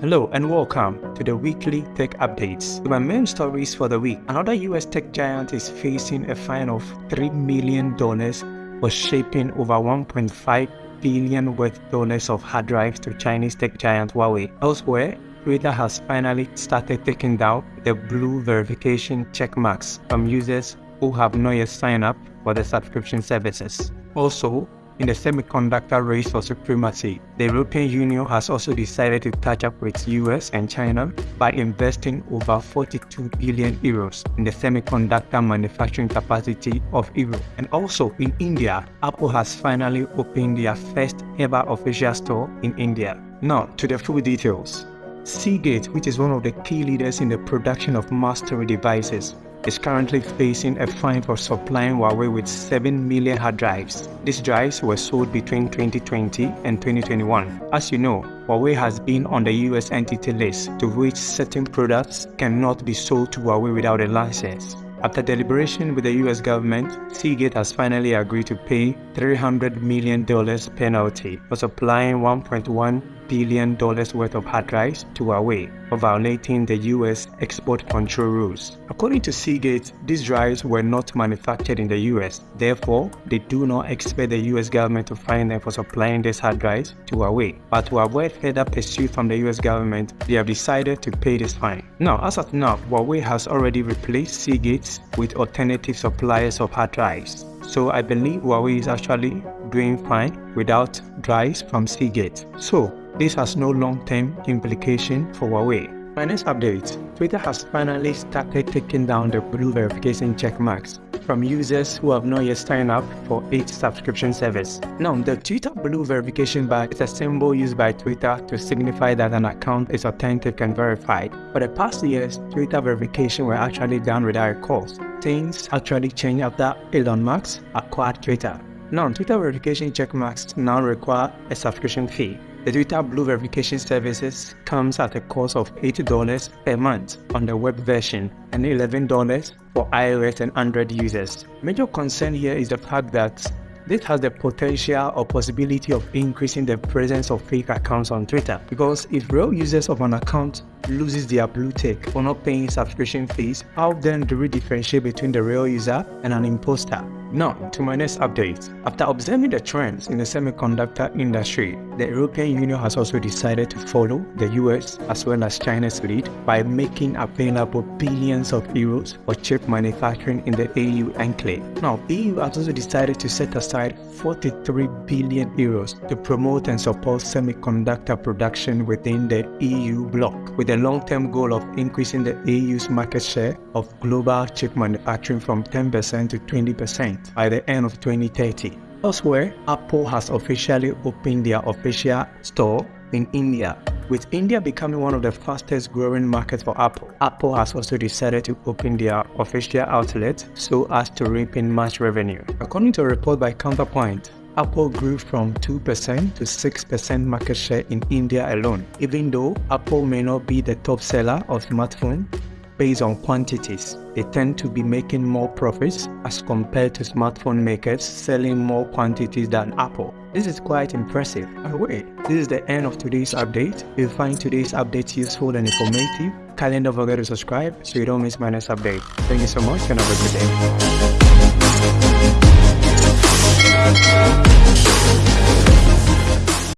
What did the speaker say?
Hello and welcome to the weekly tech updates. My main stories for the week. Another US tech giant is facing a fine of $3 million for shipping over 1.5 billion worth dollars of hard drives to Chinese tech giant Huawei. Elsewhere, Twitter has finally started taking down the blue verification check marks from users who have not yet signed up for the subscription services. Also, in the semiconductor race for supremacy, the European Union has also decided to catch up with US and China by investing over 42 billion euros in the semiconductor manufacturing capacity of Europe. And also in India, Apple has finally opened their first ever official store in India. Now to the full details. Seagate, which is one of the key leaders in the production of mastery devices, is currently facing a fine for supplying Huawei with 7 million hard drives. These drives were sold between 2020 and 2021. As you know, Huawei has been on the US entity list to which certain products cannot be sold to Huawei without a license. After deliberation with the US government, Seagate has finally agreed to pay $300 million penalty for supplying 1.1 billion dollars worth of hard drives to Huawei for violating the US export control rules. According to Seagate, these drives were not manufactured in the US. Therefore, they do not expect the US government to fine them for supplying these hard drives to Huawei. But to avoid further pursuit from the US government, they have decided to pay this fine. Now, as of now, Huawei has already replaced Seagate with alternative suppliers of hard drives. So I believe Huawei is actually doing fine without drives from Seagate. So this has no long-term implication for Huawei. Next update, Twitter has finally started taking down the blue verification checkmarks from users who have not yet signed up for its subscription service. Now, the Twitter Blue verification badge is a symbol used by Twitter to signify that an account is authentic and verified. For the past years, Twitter verification were actually done without a cost. Things actually changed after Elon Musk acquired Twitter. Now, Twitter verification checkmarks now require a subscription fee. The Twitter Blue verification services comes at a cost of $80 per month on the web version and $11 for iOS and Android users. Major concern here is the fact that this has the potential or possibility of increasing the presence of fake accounts on Twitter because if real users of an account loses their blue tick for not paying subscription fees, how then do we differentiate between the real user and an imposter? Now, to my next update. After observing the trends in the semiconductor industry, the European Union has also decided to follow the US as well as China's lead by making available billions of euros for chip manufacturing in the EU enclave. Now, EU has also decided to set aside 43 billion euros to promote and support semiconductor production within the EU bloc, with a long-term goal of increasing the EU's market share of global chip manufacturing from 10% to 20% by the end of 2030. Elsewhere, Apple has officially opened their official store in India. With India becoming one of the fastest growing markets for Apple, Apple has also decided to open their official outlet so as to reap in much revenue. According to a report by Counterpoint, Apple grew from 2% to 6% market share in India alone. Even though Apple may not be the top seller of smartphones, based on quantities. They tend to be making more profits as compared to smartphone makers selling more quantities than Apple. This is quite impressive. Anyway, this is the end of today's update. If you find today's update useful and informative, kindly don't forget to subscribe so you don't miss my next update. Thank you so much and have a good day.